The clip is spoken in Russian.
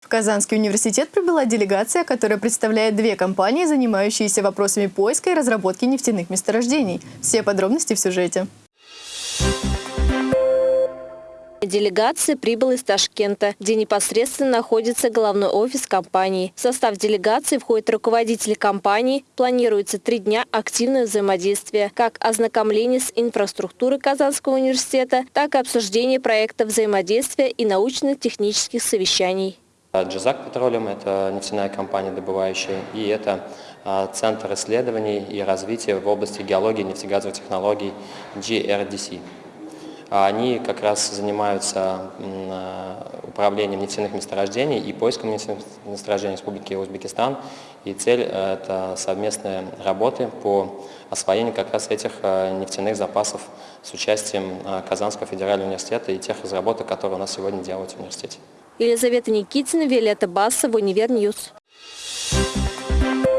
В Казанский университет прибыла делегация, которая представляет две компании, занимающиеся вопросами поиска и разработки нефтяных месторождений. Все подробности в сюжете. Делегация прибыла из Ташкента, где непосредственно находится головной офис компании. В состав делегации входят руководители компании. Планируется три дня активного взаимодействия, как ознакомление с инфраструктурой Казанского университета, так и обсуждение проекта взаимодействия и научно-технических совещаний. Джазак Петролиум – это нефтяная компания добывающая, и это а, Центр исследований и развития в области геологии и нефтегазовых технологий GRDC. А они как раз занимаются управлением нефтяных месторождений и поиском нефтяных месторождений Республики Узбекистан. И цель э, – это совместные работы по освоению как раз этих э, нефтяных запасов с участием Казанского федерального университета и тех разработок, которые у нас сегодня делают в университете. Елизавета Никитина, Виолетта Басова, Univer News. Thank you.